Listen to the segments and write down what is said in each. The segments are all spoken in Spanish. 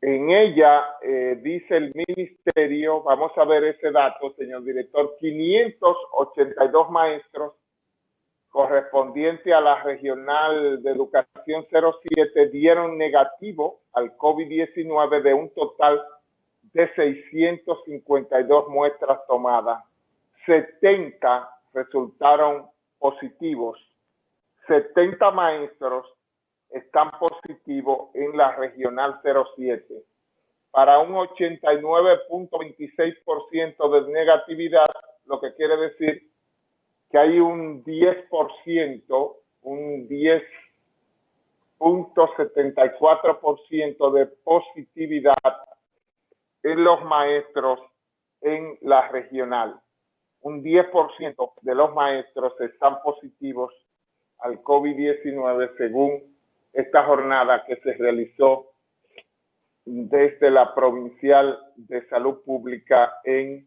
En ella eh, dice el ministerio, vamos a ver ese dato, señor director, 582 maestros correspondiente a la regional de educación 07 dieron negativo al COVID-19 de un total de 652 muestras tomadas. 70 resultaron positivos. 70 maestros están positivos en la regional 07 para un 89.26% de negatividad, lo que quiere decir que hay un 10%, un 10.74% de positividad en los maestros en la regional. Un 10% de los maestros están positivos al COVID-19 según esta jornada que se realizó desde la Provincial de Salud Pública en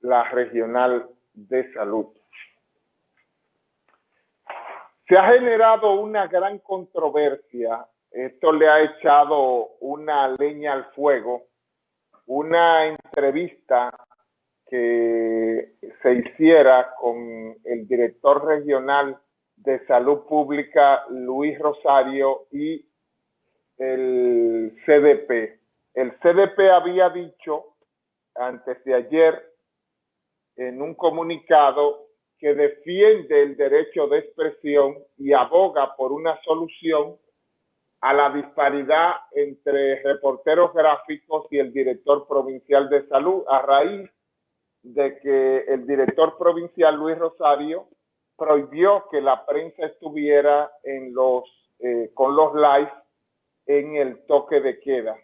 la Regional de Salud. Se ha generado una gran controversia. Esto le ha echado una leña al fuego. Una entrevista que se hiciera con el director regional de Salud Pública, Luis Rosario, y el CDP. El CDP había dicho antes de ayer en un comunicado que defiende el derecho de expresión y aboga por una solución a la disparidad entre reporteros gráficos y el director provincial de salud a raíz de que el director provincial Luis Rosario prohibió que la prensa estuviera en los, eh, con los live en el toque de queda.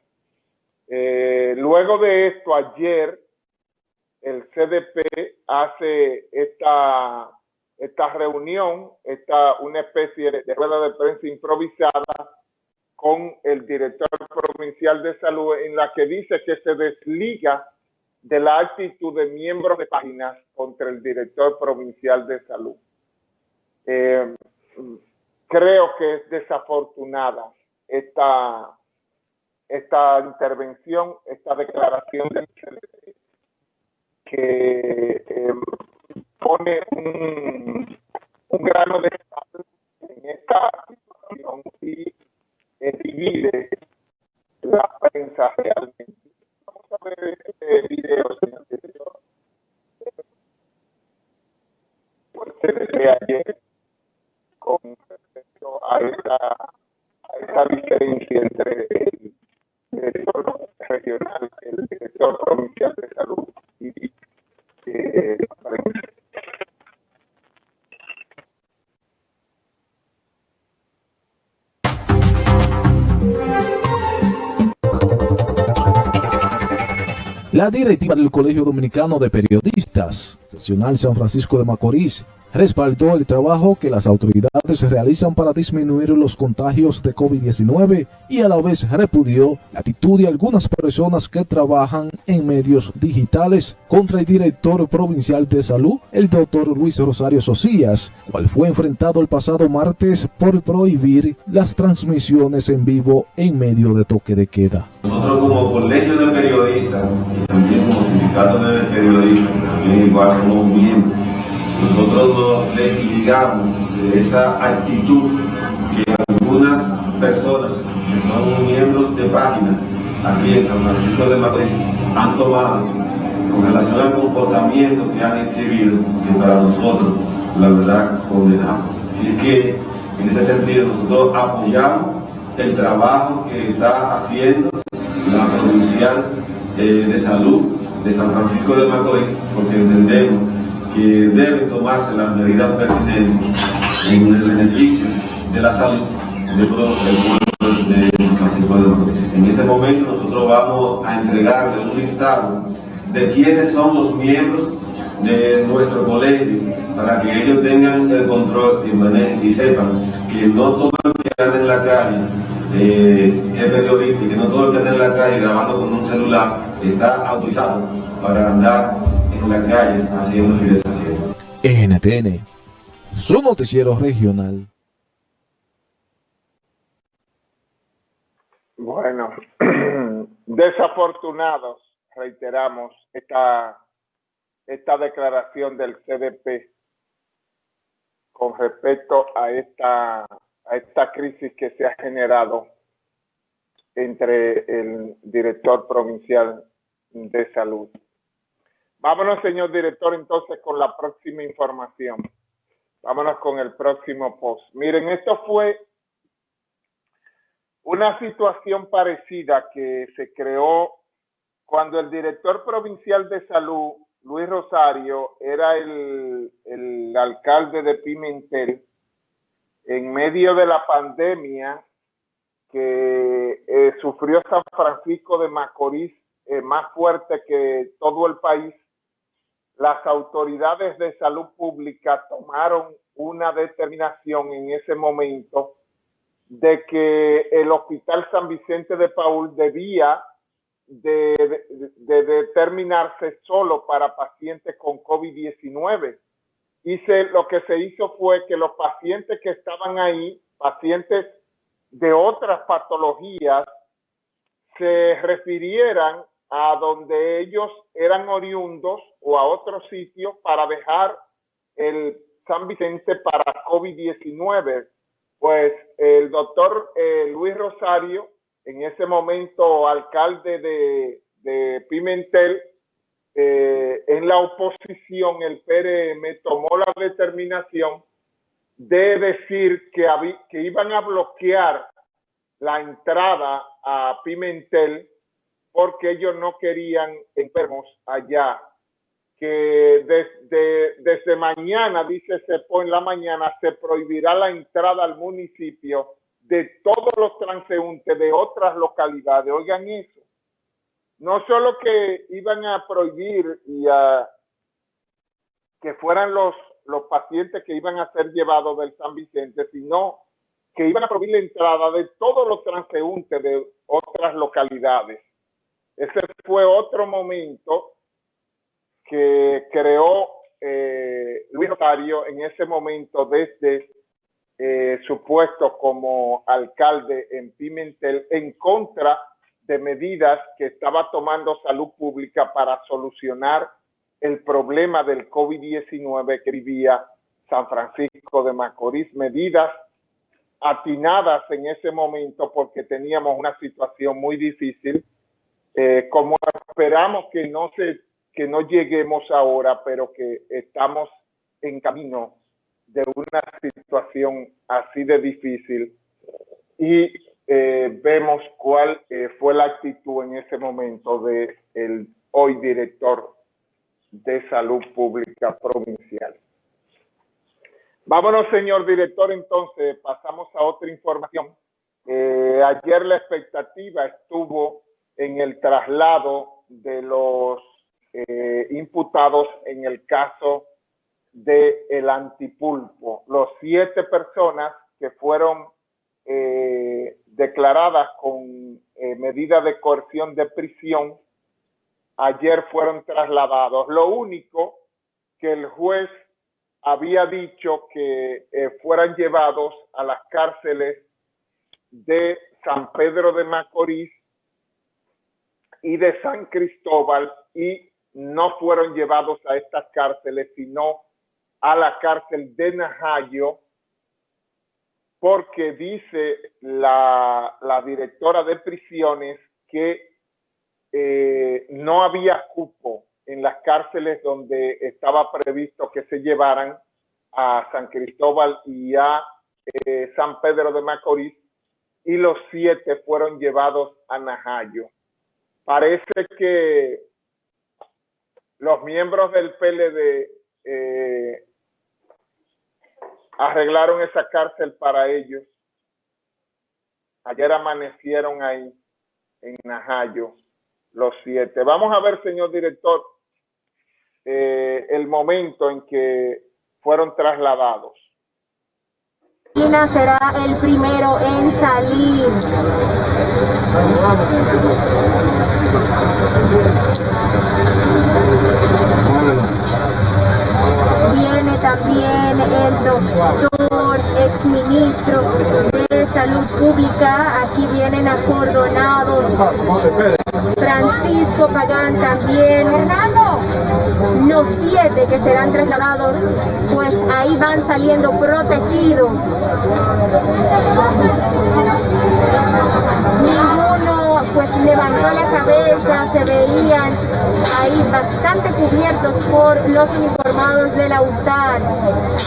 Eh, luego de esto, ayer el CDP hace esta, esta reunión, esta, una especie de rueda de prensa improvisada con el director provincial de salud en la que dice que se desliga de la actitud de miembros de páginas contra el director provincial de salud. Eh, creo que es desafortunada esta, esta intervención, esta declaración CDP que eh, pone un, un, grano de sal en esta situación y eh, divide la prensa realmente. Vamos a ver este video, señor director. Pues se ve ayer con respecto a esta, a esta entre el director regional, el director provincial de salud y la directiva del Colegio Dominicano de Periodistas, Sesional San Francisco de Macorís, respaldó el trabajo que las autoridades realizan para disminuir los contagios de COVID-19 y a la vez repudió la actitud de algunas personas que trabajan en medios digitales contra el director provincial de salud, el doctor Luis Rosario Socias, cual fue enfrentado el pasado martes por prohibir las transmisiones en vivo en medio de toque de queda. Nosotros como colegio de periodistas también como sindicato de periodistas, también igual somos miembros nosotros nos desligamos de esa actitud que algunas personas que son miembros de páginas aquí en San Francisco de Madrid han tomado con relación al comportamiento que han exhibido, que para nosotros, la verdad, condenamos. Así que, en ese sentido, nosotros apoyamos el trabajo que está haciendo la provincial eh, de salud de San Francisco de Macorís, porque entendemos que deben tomarse las medidas pertinentes en el beneficio de la salud de todo el pueblo de Francisco de Macorís. En este momento nosotros vamos a entregarle un listado de quiénes son los miembros de nuestro colegio para que ellos tengan el control y, sepan que no todo el que anda en la calle eh, es periodista y que no todo el que anda en la calle grabando con un celular está autorizado para andar en la calle haciendo financiaciones. NTN, su noticiero regional. Bueno. Bueno, desafortunados, reiteramos, esta, esta declaración del CDP con respecto a esta, a esta crisis que se ha generado entre el director provincial de salud. Vámonos, señor director, entonces con la próxima información. Vámonos con el próximo post. Miren, esto fue una situación parecida que se creó cuando el director provincial de salud, Luis Rosario, era el, alcalde de Pimentel, en medio de la pandemia que eh, sufrió San Francisco de Macorís eh, más fuerte que todo el país, las autoridades de salud pública tomaron una determinación en ese momento de que el Hospital San Vicente de Paul debía de, determinarse solo para pacientes con COVID-19. Y lo que se hizo fue que los pacientes que estaban ahí, pacientes de otras patologías, se refirieran a donde ellos eran oriundos o a otro sitio para dejar el San Vicente para COVID-19 pues el doctor eh, Luis Rosario, en ese momento alcalde de, Pimentel, eh, en la oposición, el PRM tomó la determinación de decir que, que iban a bloquear la entrada a Pimentel porque ellos no querían enfermos allá que desde, mañana, dice Cepo en la mañana, se prohibirá la entrada al municipio de todos los transeúntes de otras localidades. Oigan eso. No solo que iban a prohibir y a que fueran los, los pacientes que iban a ser llevados del San Vicente, sino que iban a prohibir la entrada de todos los transeúntes de otras localidades. Ese fue otro momento que creó eh, Luis Rosario en ese momento desde eh, su puesto como alcalde en Pimentel en contra de medidas que estaba tomando salud pública para solucionar el problema del COVID-19 que vivía San Francisco de Macorís, medidas atinadas en ese momento porque teníamos una situación muy difícil, eh, como esperamos que no se que no lleguemos ahora, pero que estamos en camino de una situación así de difícil y eh, vemos cuál eh, fue la actitud en ese momento de el hoy director de salud pública provincial. Vámonos, señor director, entonces pasamos a otra información. Eh, ayer la expectativa estuvo en el traslado de los eh, imputados en el caso de el antipulpo. Los siete personas que fueron eh, declaradas con eh, medida de coerción de prisión ayer fueron trasladados. Lo único que el juez había dicho que fueran llevados a las cárceles de San Pedro de Macorís y de San Cristóbal y no fueron llevados a estas cárceles, sino a la cárcel de Najayo, porque dice la, directora de prisiones que eh, no había cupo en las cárceles donde estaba previsto que se llevaran a San Cristóbal y a eh, San Pedro de Macorís, y los siete fueron llevados a Najayo. Parece que los miembros del PLD eh, arreglaron esa cárcel para ellos. Ayer amanecieron ahí en Najayo los siete. Vamos a ver, señor director, eh, el momento en que fueron trasladados. China será el primero en salir. Viene también el doctor exministro de Salud Pública. Aquí vienen acordonados. Francisco Pagán también. Los siete que serán trasladados, pues ahí van saliendo protegidos. Pues levantó la cabeza, se veían ahí bastante cubiertos por los uniformados de la UTAR.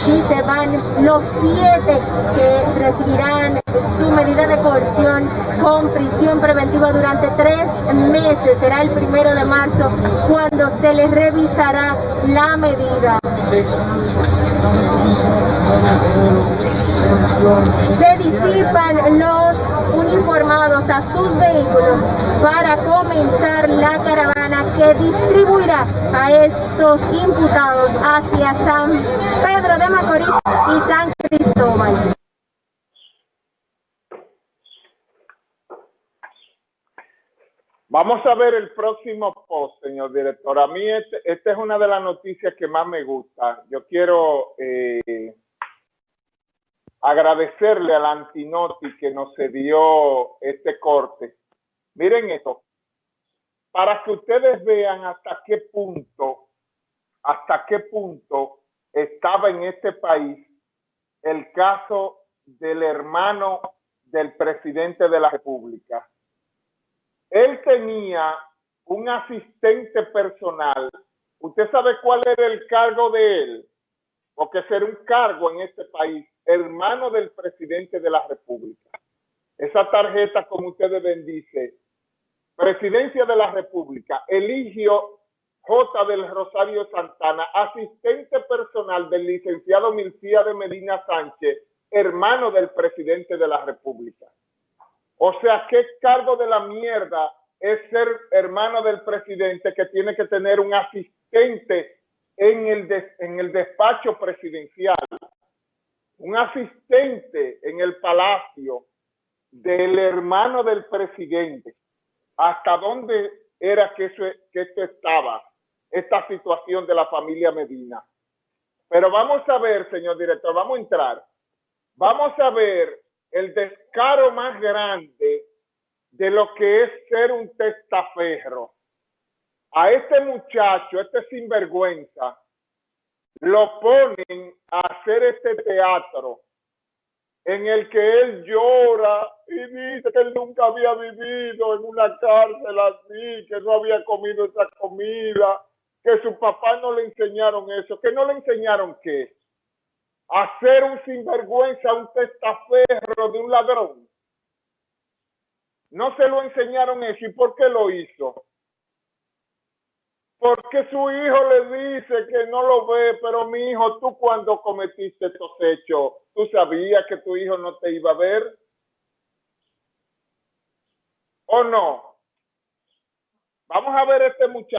Y se van los siete que recibirán su medida de coerción con prisión preventiva durante tres meses. Será el primero de marzo cuando se les revisará la medida. Se disipan los uniformados a sus vehículos para comenzar la caravana que distribuirá a estos imputados hacia San Pedro de Macorís y San Cristóbal. Vamos a ver el próximo post, señor director. A mí este, esta es una de las noticias que más me gusta. Yo quiero eh, agradecerle al Antinoti que nos cedió este corte. Miren esto, para que ustedes vean hasta qué punto, hasta qué punto estaba en este país el caso del hermano del presidente de la República él tenía un asistente personal. ¿Usted sabe cuál era el cargo de él? Porque ser un cargo en este país, hermano del presidente de la República. Esa tarjeta, como ustedes ven, dice, Presidencia de la República, Eligio J. del Rosario Santana, asistente personal del licenciado Milcía de Medina Sánchez, hermano del presidente de la República. O sea, ¿qué cargo de la mierda es ser hermano del presidente que tiene que tener un asistente en el, despacho presidencial? Un asistente en el palacio del hermano del presidente. ¿Hasta dónde era que, eso, que esto estaba? Esta situación de la familia Medina. Pero vamos a ver, señor director, vamos a entrar. Vamos a ver el descaro más grande de lo que es ser un testaferro. A este muchacho, este sinvergüenza, lo ponen a hacer este teatro en el que él llora y dice que él nunca había vivido en una cárcel así, que no había comido esa comida, que su papá no le enseñaron eso, que no le enseñaron qué hacer un sinvergüenza, un testaferro de un ladrón. No se lo enseñaron eso. ¿Y por qué lo hizo? Porque su hijo le dice que no lo ve, pero mi hijo, tú cuando cometiste estos hechos, ¿tú sabías que tu hijo no te iba a ver? ¿O no? Vamos a ver este muchacho.